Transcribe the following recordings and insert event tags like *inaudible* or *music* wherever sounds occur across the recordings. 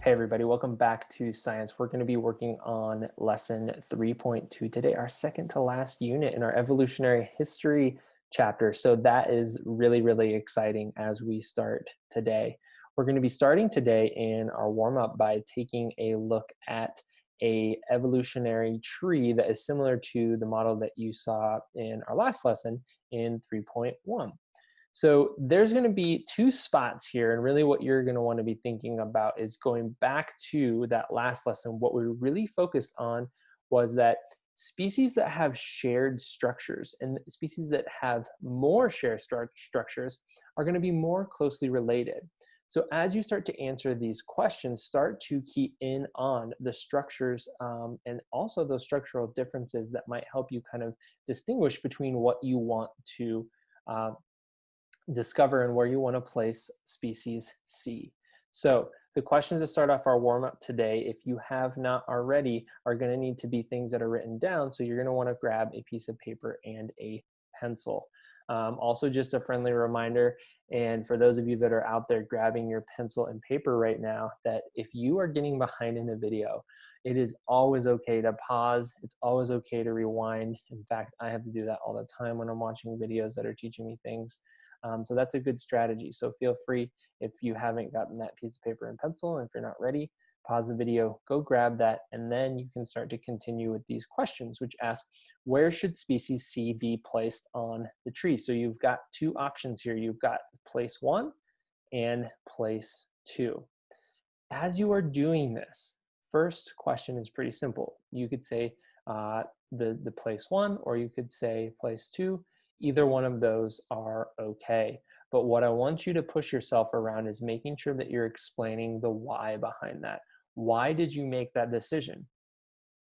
Hey everybody, welcome back to Science. We're going to be working on lesson 3.2 today, our second to last unit in our evolutionary history chapter. So that is really, really exciting as we start today. We're going to be starting today in our warm-up by taking a look at a evolutionary tree that is similar to the model that you saw in our last lesson in 3.1. So there's going to be two spots here, and really what you're going to want to be thinking about is going back to that last lesson. What we really focused on was that species that have shared structures and species that have more shared stru structures are going to be more closely related. So as you start to answer these questions, start to key in on the structures um, and also those structural differences that might help you kind of distinguish between what you want to uh, discover and where you want to place species C. So the questions to start off our warm up today, if you have not already, are going to need to be things that are written down. So you're going to want to grab a piece of paper and a pencil. Um, also just a friendly reminder, and for those of you that are out there grabbing your pencil and paper right now, that if you are getting behind in a video, it is always okay to pause. It's always okay to rewind. In fact, I have to do that all the time when I'm watching videos that are teaching me things. Um, so that's a good strategy. So feel free if you haven't gotten that piece of paper and pencil, and if you're not ready, pause the video, go grab that, and then you can start to continue with these questions, which ask, where should species C be placed on the tree? So you've got two options here. You've got place one and place two. As you are doing this, first question is pretty simple. You could say uh, the, the place one, or you could say place two, either one of those are okay. But what I want you to push yourself around is making sure that you're explaining the why behind that. Why did you make that decision?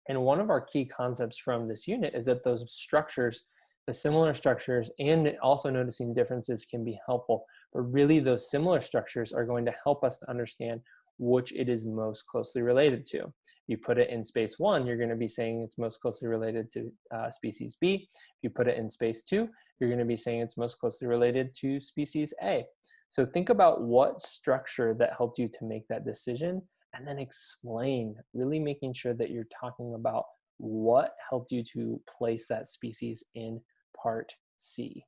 And one of our key concepts from this unit is that those structures, the similar structures and also noticing differences can be helpful. But really those similar structures are going to help us to understand which it is most closely related to you put it in space one, you're going to be saying it's most closely related to uh, species B. If you put it in space two, you're going to be saying it's most closely related to species A. So think about what structure that helped you to make that decision and then explain, really making sure that you're talking about what helped you to place that species in part C.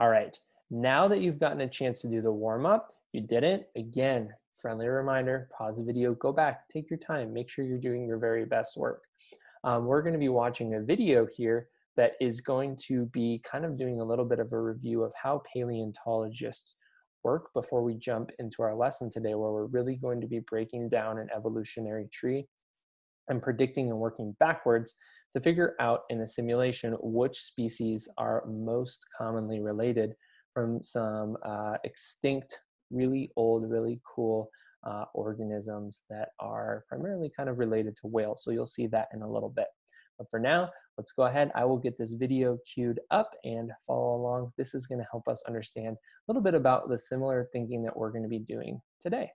All right, now that you've gotten a chance to do the warm up, you didn't, again, friendly reminder, pause the video, go back, take your time, make sure you're doing your very best work. Um, we're gonna be watching a video here that is going to be kind of doing a little bit of a review of how paleontologists work before we jump into our lesson today where we're really going to be breaking down an evolutionary tree and predicting and working backwards to figure out in a simulation which species are most commonly related from some uh, extinct really old, really cool uh, organisms that are primarily kind of related to whales. So you'll see that in a little bit. But for now, let's go ahead. I will get this video queued up and follow along. This is gonna help us understand a little bit about the similar thinking that we're gonna be doing today.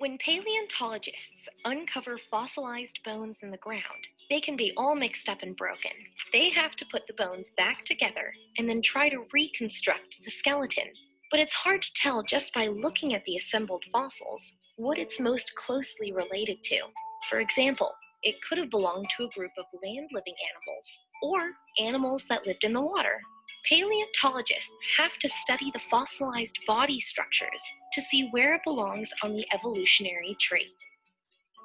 When paleontologists uncover fossilized bones in the ground, they can be all mixed up and broken. They have to put the bones back together and then try to reconstruct the skeleton. But it's hard to tell just by looking at the assembled fossils what it's most closely related to. For example, it could have belonged to a group of land-living animals, or animals that lived in the water. Paleontologists have to study the fossilized body structures to see where it belongs on the evolutionary tree.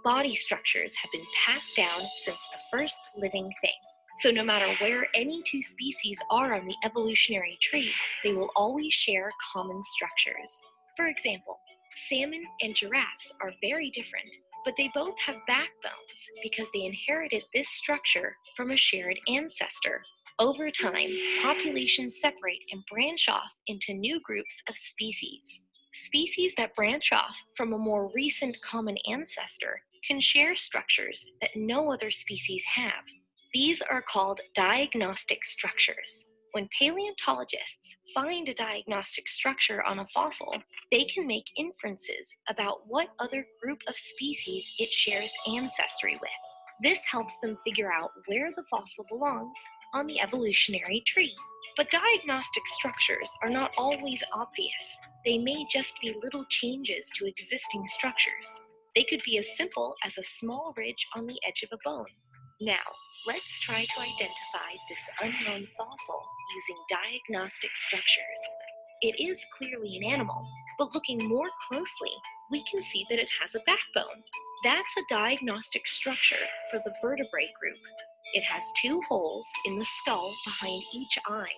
Body structures have been passed down since the first living thing. So no matter where any two species are on the evolutionary tree, they will always share common structures. For example, salmon and giraffes are very different, but they both have backbones because they inherited this structure from a shared ancestor. Over time, populations separate and branch off into new groups of species. Species that branch off from a more recent common ancestor can share structures that no other species have. These are called diagnostic structures. When paleontologists find a diagnostic structure on a fossil, they can make inferences about what other group of species it shares ancestry with. This helps them figure out where the fossil belongs on the evolutionary tree. But diagnostic structures are not always obvious. They may just be little changes to existing structures. They could be as simple as a small ridge on the edge of a bone. Now, let's try to identify this unknown fossil using diagnostic structures. It is clearly an animal, but looking more closely, we can see that it has a backbone. That's a diagnostic structure for the vertebrae group. It has two holes in the skull behind each eye.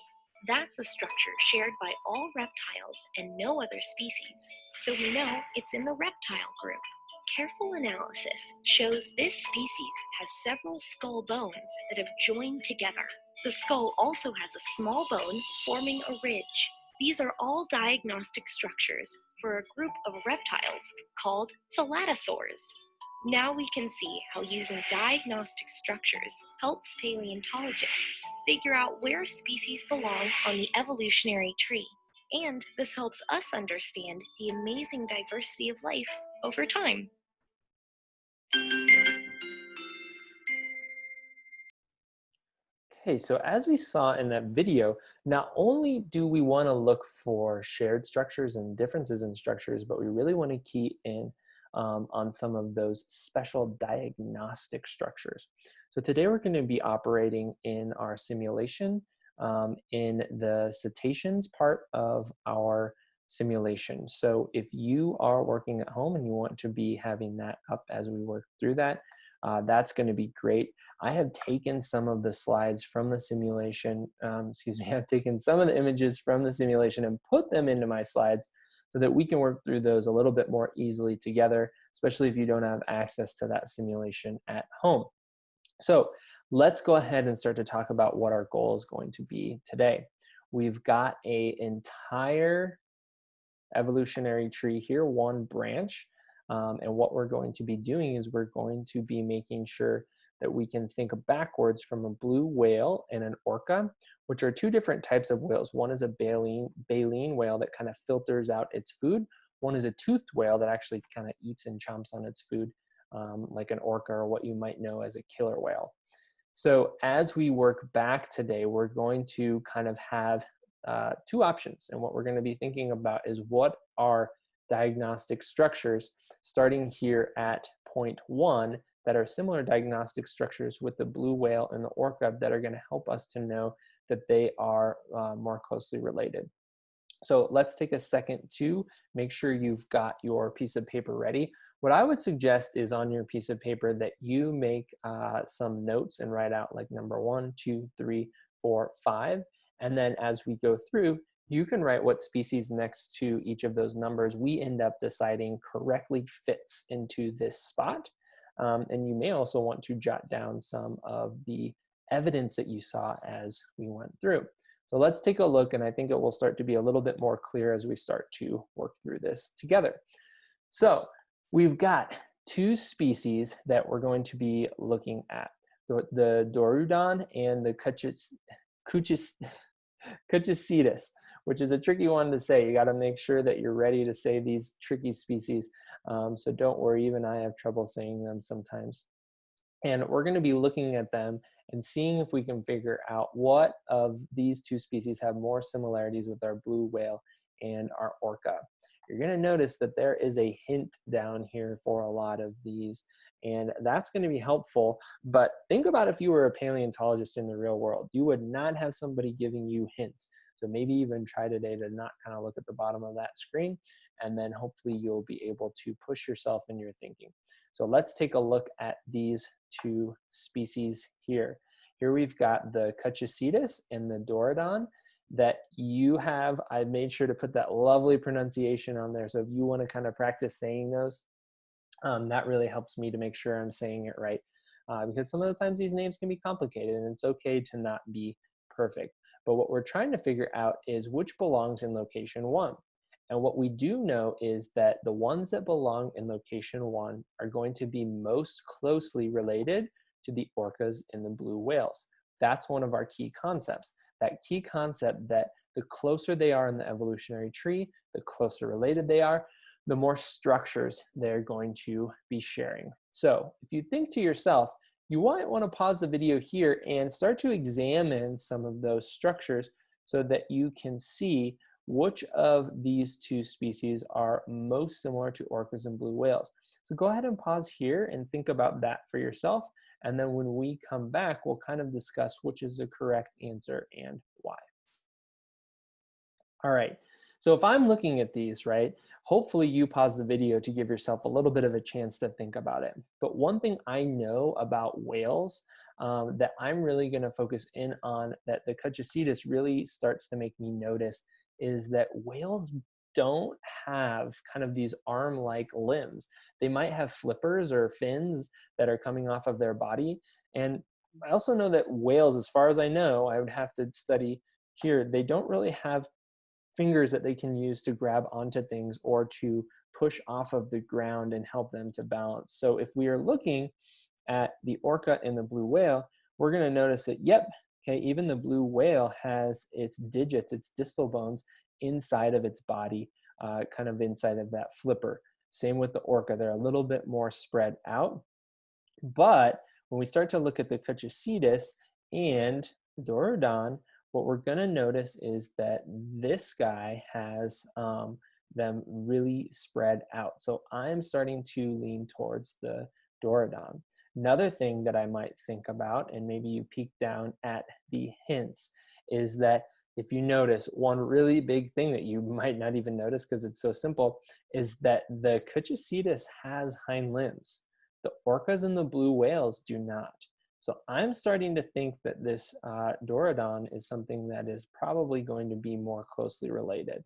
That's a structure shared by all reptiles and no other species, so we know it's in the reptile group. Careful analysis shows this species has several skull bones that have joined together. The skull also has a small bone forming a ridge. These are all diagnostic structures for a group of reptiles called thalattosaurs. Now we can see how using diagnostic structures helps paleontologists figure out where species belong on the evolutionary tree. And this helps us understand the amazing diversity of life over time. Okay, so as we saw in that video, not only do we want to look for shared structures and differences in structures, but we really want to key in um, on some of those special diagnostic structures. So today we're going to be operating in our simulation um, in the cetaceans part of our simulation. So if you are working at home and you want to be having that up as we work through that, uh, that's going to be great. I have taken some of the slides from the simulation, um, excuse me, *laughs* I've taken some of the images from the simulation and put them into my slides so that we can work through those a little bit more easily together, especially if you don't have access to that simulation at home. So let's go ahead and start to talk about what our goal is going to be today. We've got a entire evolutionary tree here, one branch, um, and what we're going to be doing is we're going to be making sure that we can think backwards from a blue whale and an orca, which are two different types of whales. One is a baleen, baleen whale that kind of filters out its food. One is a toothed whale that actually kind of eats and chomps on its food, um, like an orca or what you might know as a killer whale. So as we work back today, we're going to kind of have uh, two options. And what we're going to be thinking about is what are diagnostic structures starting here at point one that are similar diagnostic structures with the blue whale and the orca that are going to help us to know that they are uh, more closely related. So let's take a second to make sure you've got your piece of paper ready. What I would suggest is on your piece of paper that you make uh, some notes and write out like number one, two, three, four, five. And then as we go through, you can write what species next to each of those numbers we end up deciding correctly fits into this spot. Um, and you may also want to jot down some of the evidence that you saw as we went through. So let's take a look and I think it will start to be a little bit more clear as we start to work through this together. So we've got two species that we're going to be looking at. The, Dorudon and the Cuchis, Cuchis, Kutchicetus, which is a tricky one to say. You gotta make sure that you're ready to say these tricky species. Um, so don't worry, even I have trouble saying them sometimes. And we're gonna be looking at them and seeing if we can figure out what of these two species have more similarities with our blue whale and our orca. You're gonna notice that there is a hint down here for a lot of these and that's gonna be helpful. But think about if you were a paleontologist in the real world, you would not have somebody giving you hints. So maybe even try today to not kind of look at the bottom of that screen and then hopefully you'll be able to push yourself in your thinking. So let's take a look at these two species here. Here we've got the Kutchicetus and the Dorudon that you have. I made sure to put that lovely pronunciation on there. So if you want to kind of practice saying those, um, that really helps me to make sure I'm saying it right. Uh, because some of the times these names can be complicated and it's okay to not be perfect. But what we're trying to figure out is which belongs in location one. And what we do know is that the ones that belong in location one are going to be most closely related to the orcas and the blue whales. That's one of our key concepts. That key concept that the closer they are in the evolutionary tree, the closer related they are, the more structures they're going to be sharing. So if you think to yourself, you might want to pause the video here and start to examine some of those structures so that you can see which of these two species are most similar to orcas and blue whales. So go ahead and pause here and think about that for yourself. And then when we come back, we'll kind of discuss which is the correct answer and why. All right, so if I'm looking at these, right, hopefully you pause the video to give yourself a little bit of a chance to think about it. But one thing I know about whales um, that I'm really gonna focus in on that the Kutchicetus really starts to make me notice is that whales don't have kind of these arm-like limbs. They might have flippers or fins that are coming off of their body. And I also know that whales, as far as I know, I would have to study here, they don't really have fingers that they can use to grab onto things or to push off of the ground and help them to balance. So if we are looking at the orca and the blue whale, we're gonna notice that, yep, okay, even the blue whale has its digits, its distal bones inside of its body, uh, kind of inside of that flipper. Same with the orca, they're a little bit more spread out. But when we start to look at the Kutchicetus and Dorudon, what we're gonna notice is that this guy has um, them really spread out. So I'm starting to lean towards the Dorudon. Another thing that I might think about, and maybe you peek down at the hints, is that if you notice one really big thing that you *laughs* might not even notice because it's so simple is that the Kutchicetus has hind limbs. The orcas and the blue whales do not. So I'm starting to think that this uh, Dorudon is something that is probably going to be more closely related.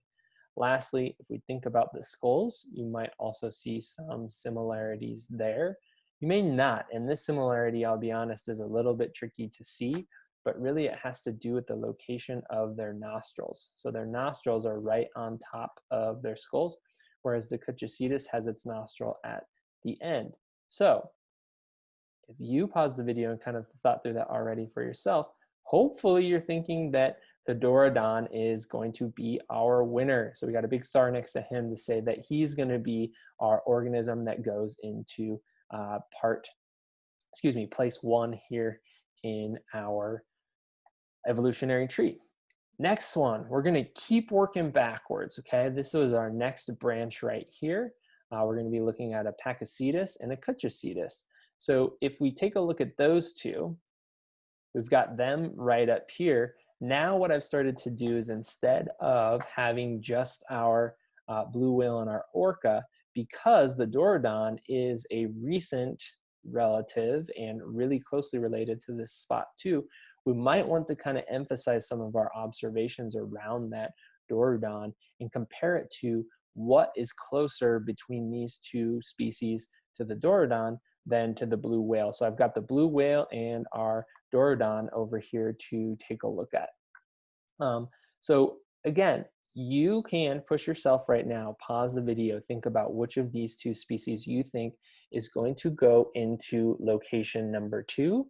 Lastly, if we think about the skulls, you might also see some similarities there. You may not, and this similarity, I'll be honest, is a little bit tricky to see but really it has to do with the location of their nostrils. So their nostrils are right on top of their skulls, whereas the Kutchicetus has its nostril at the end. So if you pause the video and kind of thought through that already for yourself, hopefully you're thinking that the Dorudon is going to be our winner. So we got a big star next to him to say that he's going to be our organism that goes into uh, part, excuse me, place one here in our evolutionary tree. Next one, we're gonna keep working backwards, okay? This is our next branch right here. Uh, we're gonna be looking at a Pakicetus and a Kutchicetus. So if we take a look at those two, we've got them right up here. Now what I've started to do is instead of having just our uh, blue whale and our orca, because the Dorudon is a recent relative and really closely related to this spot too, we might want to kind of emphasize some of our observations around that Dorudon and compare it to what is closer between these two species to the Dorudon than to the blue whale. So I've got the blue whale and our Dorudon over here to take a look at. Um, so again, you can push yourself right now, pause the video, think about which of these two species you think is going to go into location number two,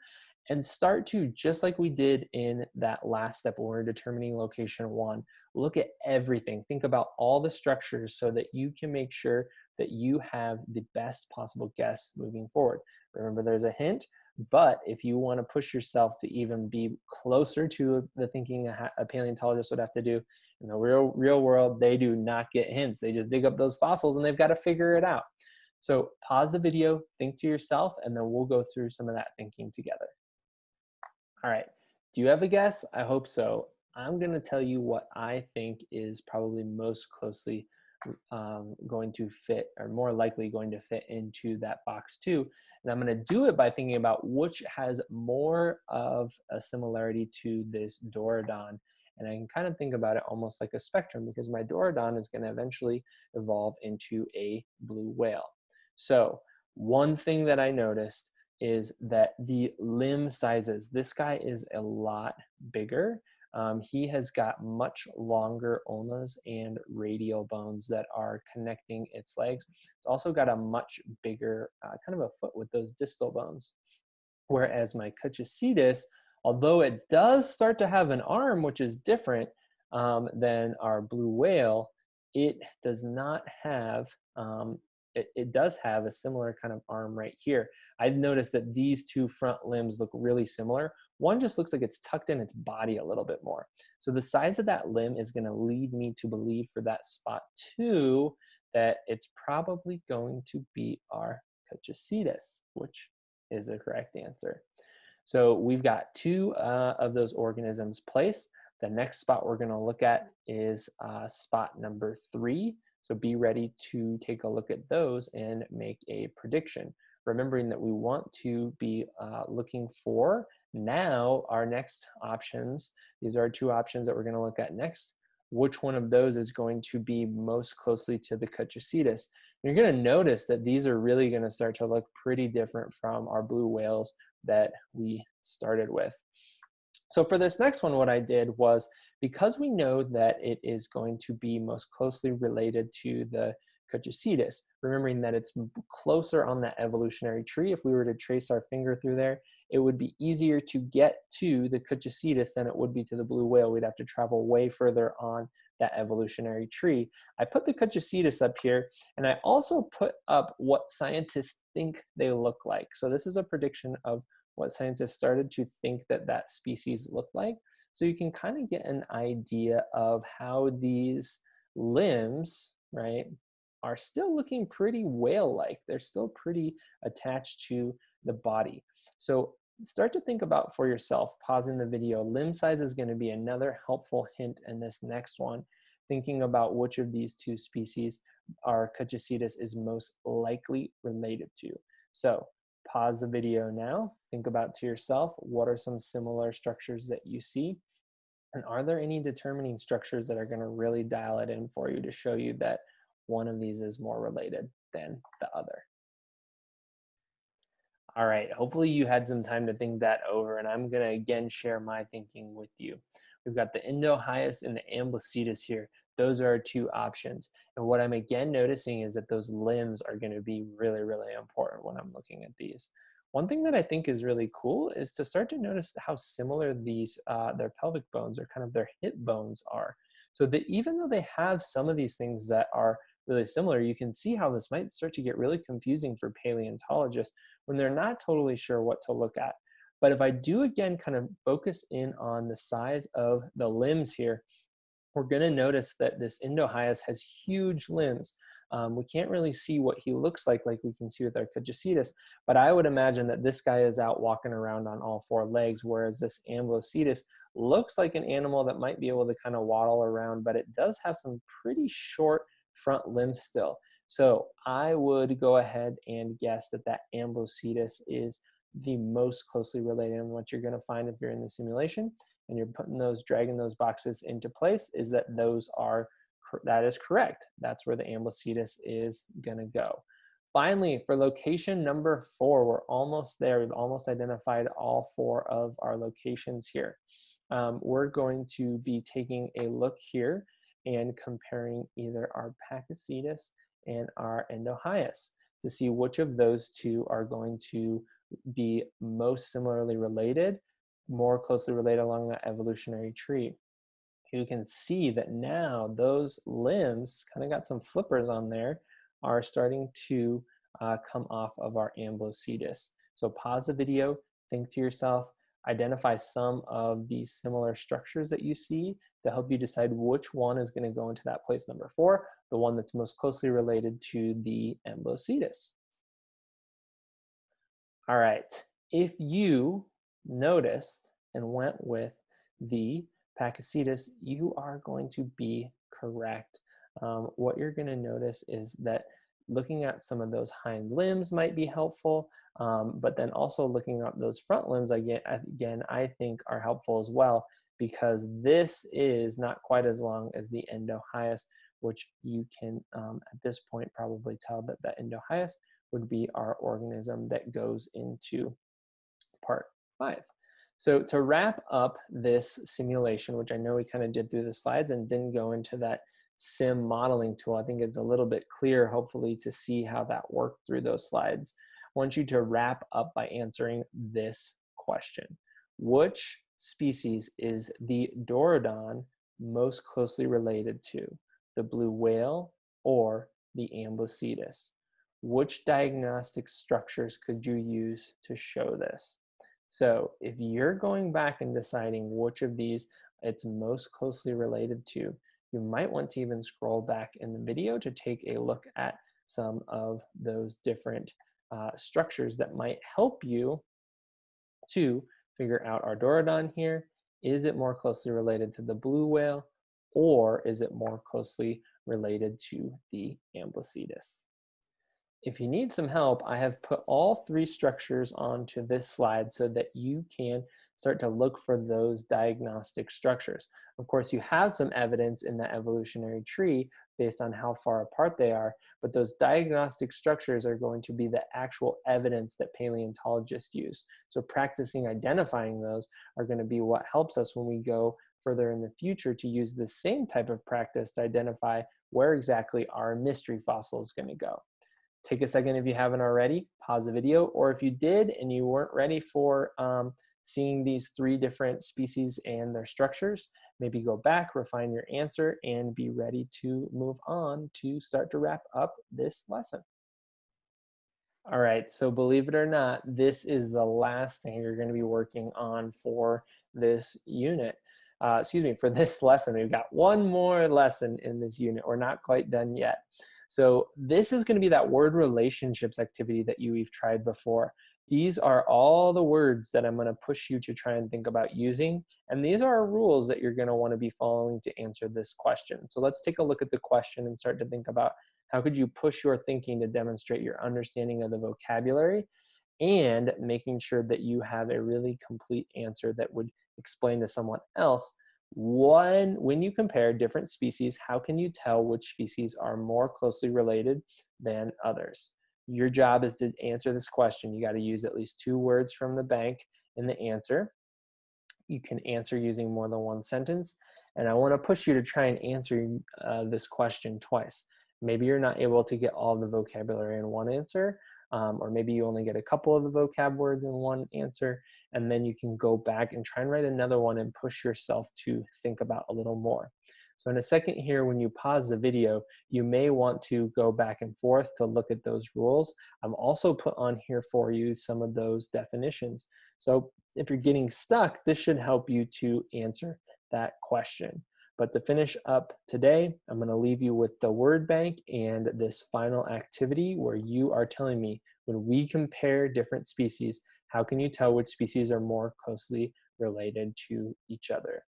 and start to, just like we did in that last step when we are determining location one, look at everything. Think about all the structures so that you can make sure that you have the best possible guess moving forward. Remember, there's a hint, but if you want to push yourself to even be closer to the thinking a paleontologist would have to do, in the real, real world, they do not get hints. They just dig up those fossils and they've got to figure it out. So pause the video, think to yourself, and then we'll go through some of that thinking together. All right, do you have a guess? I hope so. I'm gonna tell you what I think is probably most closely um, going to fit or more likely going to fit into that box too. And I'm gonna do it by thinking about which has more of a similarity to this Dorudon. And I can kind of think about it almost like a spectrum because my Dorudon is gonna eventually evolve into a blue whale. So one thing that I noticed is that the limb sizes, this guy is a lot bigger. Um, he has got much longer ulnas and radial bones that are connecting its legs. It's also got a much bigger uh, kind of a foot with those distal bones. Whereas my Kutchicetus, although it does start to have an arm, which is different um, than our blue whale, it does not have um, it, it does have a similar kind of arm right here. I've noticed that these two front limbs look really similar, One just looks like it's tucked in its body a little bit more. So the size of that limb is gonna lead me to believe for that spot two, that it's probably going to be our Kutchicetus, which is the correct answer. So we've got two uh, of those organisms placed. The next spot we're gonna look at is uh, spot number three. So be ready to take a look at those and make a prediction. Remembering that we want to be uh, looking for now our next options. These are two options that we're gonna look at next. Which one of those is going to be most closely to the Kutchicetus? You're gonna notice that these are really gonna start to look pretty different from our blue whales that we started with. So for this next one, what I did was, because we know that it is going to be most closely related to the Kutchicetus, remembering that it's closer on that evolutionary tree, if we were to trace our finger through there, it would be easier to get to the Kutchicetus than it would be to the blue whale. We'd have to travel way further on that evolutionary tree. I put the Kutchicetus up here, and I also put up what scientists think they look like. So this is a prediction of what scientists started to think that that species looked like. So you can kind of get an idea of how these limbs, right, are still looking pretty whale-like. They're still pretty attached to the body. So start to think about for yourself, pausing the video, limb size is gonna be another helpful hint in this next one, thinking about which of these two species our Kutchicetus is most likely related to. So pause the video now, think about to yourself, what are some similar structures that you see? And are there any determining structures that are gonna really dial it in for you to show you that one of these is more related than the other? All right, hopefully you had some time to think that over and I'm gonna again share my thinking with you. We've got the Indohyus and the Ambulocetus here. Those are our two options. And what I'm again noticing is that those limbs are gonna be really, really important when I'm looking at these. One thing that I think is really cool is to start to notice how similar these, uh, their pelvic bones or kind of their hip bones are. So that even though they have some of these things that are really similar, you can see how this might start to get really confusing for paleontologists when they're not totally sure what to look at. But if I do again kind of focus in on the size of the limbs here, we're going to notice that this Indohyus has huge limbs. Um, we can't really see what he looks like like we can see with our Kutchicetus, but I would imagine that this guy is out walking around on all four legs, whereas this Ambulocetus looks like an animal that might be able to kind of waddle around, but it does have some pretty short front limbs still. So I would go ahead and guess that that Ambulocetus is the most closely related and what you're going to find if you're in the simulation and you're putting those, dragging those boxes into place is that those are, that is correct. That's where the Ambulocetus is gonna go. Finally, for location number four, we're almost there. We've almost identified all four of our locations here. Um, we're going to be taking a look here and comparing either our Pakicetus and our Indohyus to see which of those two are going to be most similarly related more closely related along that evolutionary tree. You can see that now those limbs kind of got some flippers on there are starting to uh, come off of our Ambulocetus. So pause the video, think to yourself, identify some of these similar structures that you see to help you decide which one is going to go into that place number four, the one that's most closely related to the Ambulocetus. All right, if you noticed and went with the Pakicetus, you are going to be correct. Um, what you're going to notice is that looking at some of those hind limbs might be helpful, um, but then also looking at those front limbs, again, again, I think are helpful as well because this is not quite as long as the Indohyus, which you can um, at this point probably tell that the Indohyus would be our organism that goes into part five. So to wrap up this simulation, which I know we kind of did through the slides and didn't go into that sim modeling tool, I think it's a little bit clear, hopefully, to see how that worked through those slides. I want you to wrap up by answering this question. Which species is the Dorudon most closely related to? The blue whale or the Ambulocetus? Which diagnostic structures could you use to show this? So if you're going back and deciding which of these it's most closely related to, you might want to even scroll back in the video to take a look at some of those different uh, structures that might help you to figure out our here. Is it more closely related to the blue whale or is it more closely related to the Ambulocetus? If you need some help, I have put all three structures onto this slide so that you can start to look for those diagnostic structures. Of course, you have some evidence in the evolutionary tree based on how far apart they are, but those diagnostic structures are going to be the actual evidence that paleontologists use. So practicing identifying those are gonna be what helps us when we go further in the future to use the same type of practice to identify where exactly our mystery fossil is gonna go. Take a second if you haven't already, pause the video, or if you did and you weren't ready for um, seeing these three different species and their structures, maybe go back, refine your answer, and be ready to move on to start to wrap up this lesson. All right, so believe it or not, this is the last thing you're gonna be working on for this unit. Uh, excuse me, for this *laughs* lesson. We've got one more lesson in this unit. We're not quite done yet. So this is gonna be that word relationships activity that you have tried before. These are all the words that I'm gonna push you to try and think about using. And these are rules that you're gonna wanna be following to answer this question. So let's take a look at the question and start to think about how could you push your thinking to demonstrate your understanding of the vocabulary and making sure that you have a really complete answer that would explain to someone else one, when you compare different species, how can you tell which species are more closely related than others? Your job is to answer this question. You got to use at least two words from the bank in the answer. You can answer using more than one sentence. And I want to push you to try and answer uh, this question twice. Maybe you're not able to get all the vocabulary in one answer, um, or maybe you only get a couple of the vocab words in one answer, and then you can go back and try and write another one and push yourself to think about a little more. So in a second here, when you pause the video, you may want to go back and forth to look at those rules. I've also put on here for you some of those definitions. So if you're getting stuck, this should help you to answer that question. But to finish up today, I'm gonna leave you with the word bank and this final activity where you are telling me when we compare different species, how can you tell which species are more closely related to each other?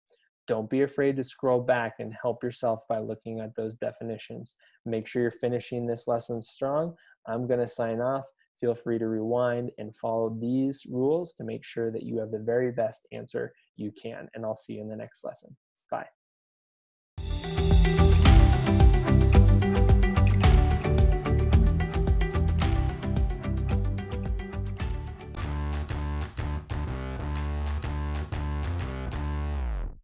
Don't be afraid to scroll back and help yourself by looking at those definitions. Make sure you're finishing this lesson strong. I'm gonna sign off. Feel free to rewind and follow these rules to make sure that you have the very best answer you can. And I'll see you in the next lesson. Bye.